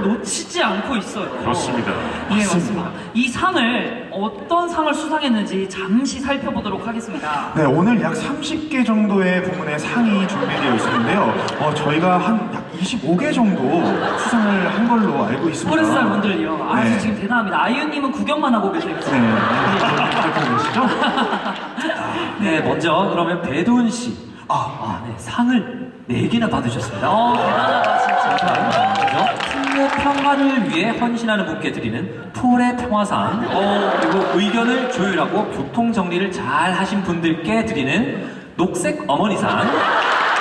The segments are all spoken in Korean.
상을 놓치지 않고 있어요. 그렇습니다. 예, 맞습니다. 이 상을 어떤 상을 수상했는지 잠시 살펴보도록 하겠습니다. 네, 오늘 약 30개 정도의 부문의 상이 준비되어 있었는데요. 어, 저희가 한 약 25개 정도 수상을 한 걸로 알고 있습니다. 포레스타 분들이요. 아, 네. 지금 대단합니다. 아이유님은 구경만 하고 계세요. 네, 이렇게 계시죠? 네, 먼저 그러면 배도은 씨. 아, 아, 네, 상을 4개나 받으셨습니다. 어, 대단하다, 진짜. 먼 저 국내 평화를 위해 헌신하는 분께 드리는 풀의 평화상 어, 그리고 의견을 조율하고 교통 정리를 잘 하신 분들께 드리는 녹색 어머니상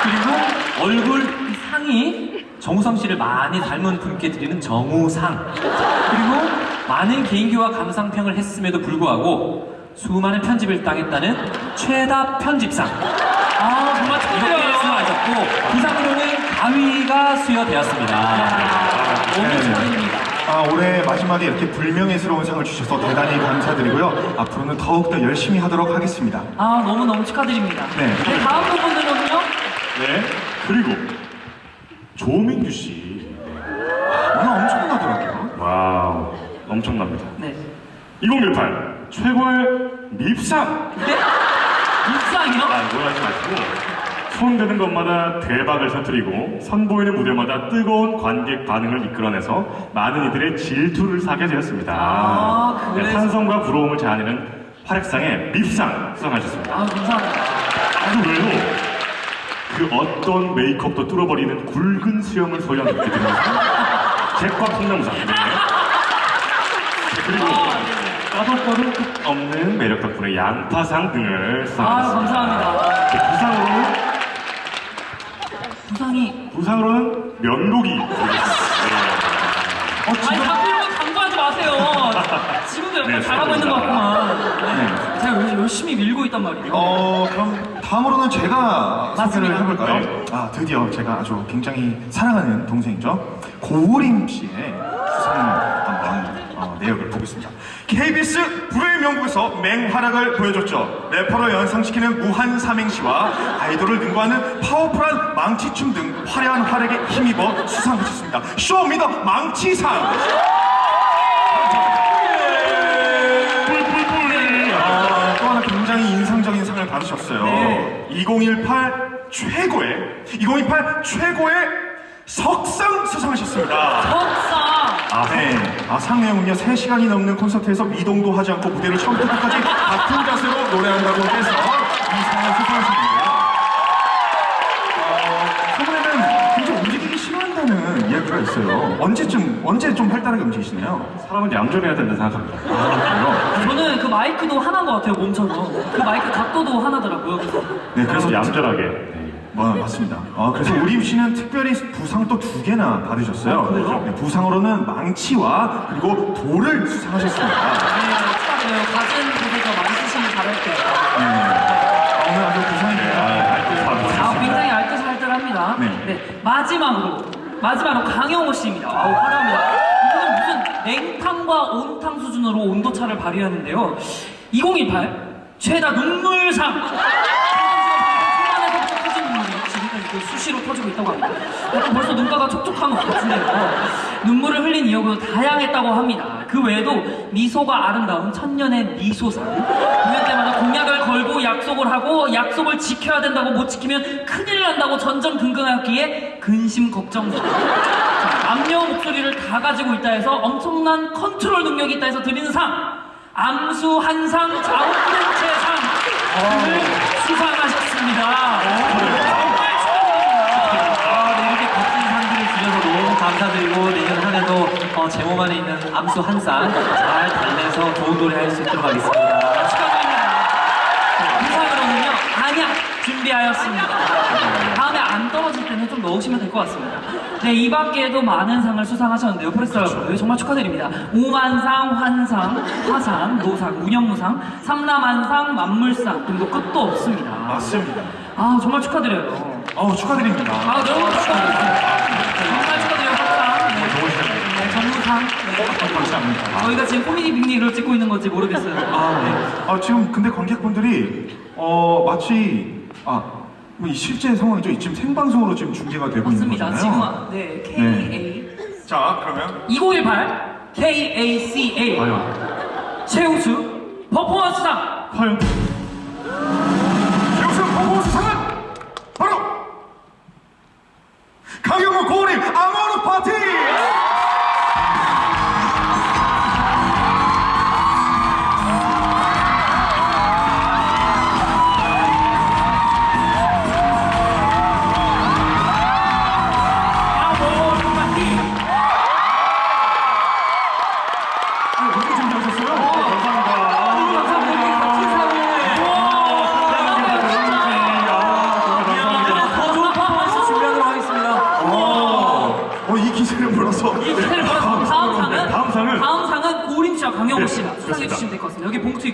그리고 얼굴 이 상이 정우성 씨를 많이 닮은 분께 드리는 정우상 그리고 많은 개인기와 감상평을 했음에도 불구하고 수많은 편집을 당했다는 최다 편집상 아, 정말 이렇게. 수상하셨고 그 상으로는 가위가 수여되었습니다. 너무 네. 아, 올해 마지막에 이렇게 불명예스러운 상을 주셔서 대단히 감사드리고요. 앞으로는 더욱더 열심히 하도록 하겠습니다. 아, 너무너무 축하드립니다. 네. 다음 부분은요? 네. 그리고 조민규 씨. 오늘 엄청나더라고요. Wow. 엄청납니다. 네. 2018 최고의 밉상. 네? 입상이요? 아, 이거 하지 마시고. 손 드는 것마다 대박을 터뜨리고 선보이는 무대마다 뜨거운 관객 반응을 이끌어내서 많은 이들의 질투를 사게 되었습니다. 아, 네, 탄성과 부러움을 자아내는 활약상의 밉상 수상하셨습니다. 아, 감사합니다. 그 외에도 그 어떤 메이크업도 뚫어버리는 굵은 수염을 소유한 드리면서 잭과 콩나무상 네. 그리고 까덕거림 끝 없는 매력 덕분에 양파상 등을 아, 수상하셨습니다. 감사합니다. 네, 부상으로는 부상으로는 면도기 드리겠습니다. 어, 아니, 지금 자꾸 강조하지 마세요. 지금도 약간 네, 잘하고 있는 것 같구만. 네. 제가 열- 열심히 밀고 있단 말이에요. 어, 그럼 다음으로는 제가 맞습니다. 소개를 해볼까요? 네. 아, 드디어 제가 아주 굉장히 사랑하는 동생이죠. 고우림 씨의 수상 한번 어, 내역을 보겠습니다. KBS 불후의 명곡에서 맹활약을 보여줬죠. 래퍼를 연상시키는 무한 삼행시와 아이돌을 능가하는 파워풀한 망치춤 등 화려한 활약에 힘입어 수상하셨습니다. Show Me the 망치상! 아, 또 하나 굉장히 인상적인 상을 받으셨어요. 네. 2018 최고의 2018 최고의 석상 수상하셨습니다. 석상. 아, 네. 아, 상 내용은요, 3시간이 넘는 콘서트에서 미동도 하지 않고 무대를 처음부터 끝까지 같은 자세로 노래한다고 해서 이 상을 수상하셨는데요. 어, 최근에는 굉장히 움직이기 싫어한다는 이야기가 있어요. 언제쯤, 언제 좀 활달하게 움직이시나요? 사람은 얌전해야 된다 생각합니다. 아, 그래요? 저는 그 마이크도 하나인 것 같아요, 몸처럼. 그 마이크 각도도 하나더라고요. 그래서. 네, 그래서 그래서 얌전하게. 네. 뭐, 맞습니다. 아, 그래서 우림 씨는 특별히 부상 또 두 개나 받으셨어요. 아, 그래요? 네, 부상으로는 망치와 그리고 돌을 수상하셨습니다. 네, 축하드려요. 가진 많이 쓰시길 바랄게요. 네. 아, 오늘 아주 부상입니다. 아, 굉장히 알뜰살뜰합니다. 네. 네. 마지막으로, 마지막으로 강영호 씨입니다. 아우, 화려합니다. 이분은 무슨 냉탕과 온탕 수준으로 온도차를 발휘하는데요. 2018 최다 눈물상! 초반에서부터 터진 눈물이 지금까지 그 수시로 터지고 있다고 합니다. 약간 벌써 눈가가 촉촉한 것 같은데요. 눈물을 흘린 이유도 다양했다고 합니다. 그 외에도 미소가 아름다운 천년의 미소상. 공연 때마다 공약을 걸고 약속을 하고 약속을 지켜야 된다고 못 지키면 큰일 난다고 전전긍긍하기에 근심 걱정상. 자, 남녀 목소리를 다 가지고 있다 해서 엄청난 컨트롤 능력이 있다 해서 드리는 상. 암수 한 쌍 자웅동체상 을 수상하셨습니다. 아, 네, 이렇게 값진 상들을 주셔서 감사드리고 내년 한 해도 어, 제 몸 안에 있는 암수 한 쌍 잘 달래서 좋은 노래 할 수 있도록 하겠습니다. 축하드립니다. 부상으로는요 안약 준비하였습니다. 다음에 안 떨어질 때는 좀 넣으시면 될 것 같습니다. 네, 이 밖에도 많은 상을 수상하셨는데요. 포레스텔라 분 정말 축하드립니다. 오만상, 환상, 화상, 노상, 운영무상, 삼남한상, 만물상 등도 끝도 없습니다. 맞습니다. 아 정말 축하드려요. 어우, 축하드립니다. 아 너무 축하드립니다. 정말 축하드려요. 합상. 네. 좋은 시간이에요. 네. 네. 감사합니다. 저희가 지금 코미디 빅리를 찍고 있는 건지 모르겠어요. 아, 네. 아, 지금 근데 관객분들이 어 마치 아, 뭐이 실제 상황이죠. 지금 생방송으로 지금 중계가 되고 있는 맞습니다. 거잖아요. 지금 아- 네 KA 자, 그러면 2018 KACA 과연, 최우수 퍼포먼스상 과연.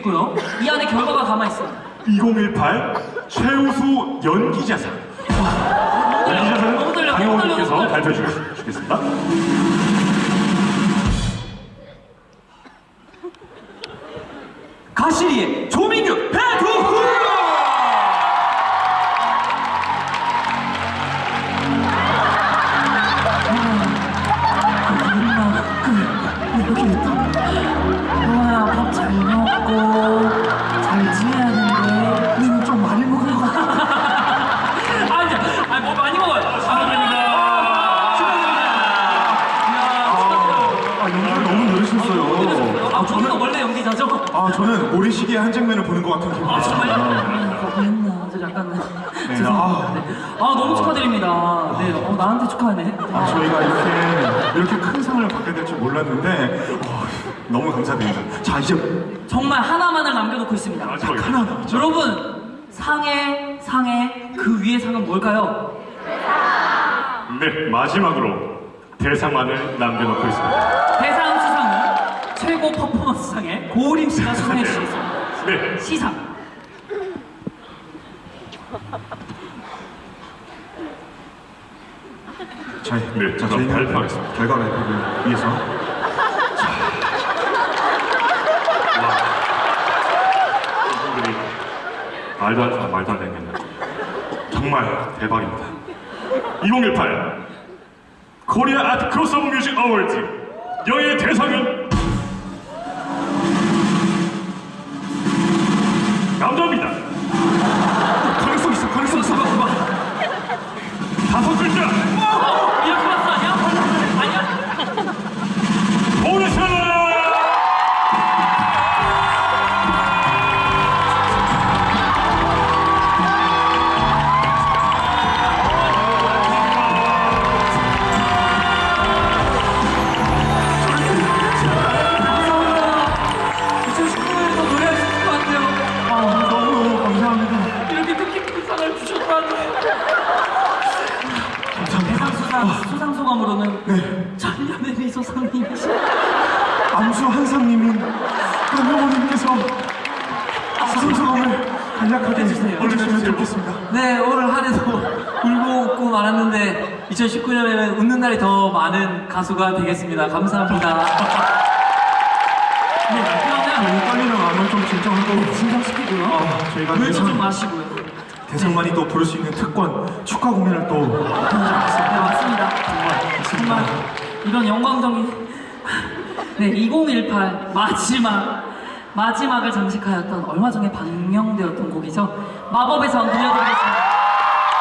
있고요. 이 안에 결과가 담아 있어요. 2018 최우수 연기자상. 연기자상은. 너무 강영호님께서. 발표해 주겠습니다. 가시리의 조 저는 모래시계의 한 장면을 보는 것 같은 기분이 아? 들어요. 했나? 저 약간 네, 죄송합니다. 아. 네. 아, 너무 축하드립니다. 네, 어, 나한테 축하하네. 아, 저희가 이렇게 이렇게 큰 상을 받게 될 줄 몰랐는데 어, 너무 감사드립니다. 자, 이제 정말 하나만을 남겨놓고 있습니다. 마지막에. 하나 남았죠. 여러분, 상의 상의 그 위의 상은 뭘까요? 네, 마지막으로 대상만을 남겨놓고 있습니다. 대상 최고 퍼포먼스상의 고우림 씨가 수상해 주시겠습니다. 네, 시상. 자, 네, 자, 그럼 발표하겠습니다. 결과 발표를 위해서 이분들이 말도 안 되는 말도 안 되는 게 정말 대박입니다. 2018 코리아 아트 크로스오버 뮤직 어워즈 영예의 대상은 간략하게 해주세요. 해주시면 좋겠습니다. 네, 오늘 한 해도 울고 웃고 말았는데 2019년에는 웃는 날이 더 많은 가수가 되겠습니다. 감사합니다. 네, 그러면 떨리는 마음은 좀 진정하고 진정시키고요. 아, 저희가 물도 좀 마시고요. 대상만이 또 부를 수 있는 특권 축하 공연을 또 네, 맞습니다. 정말 이런 영광적인 네, 2018 마지막 마지막을 장식하였던 얼마 전에 방영되었던 곡이죠. 마법의 전 들려드리겠습니다.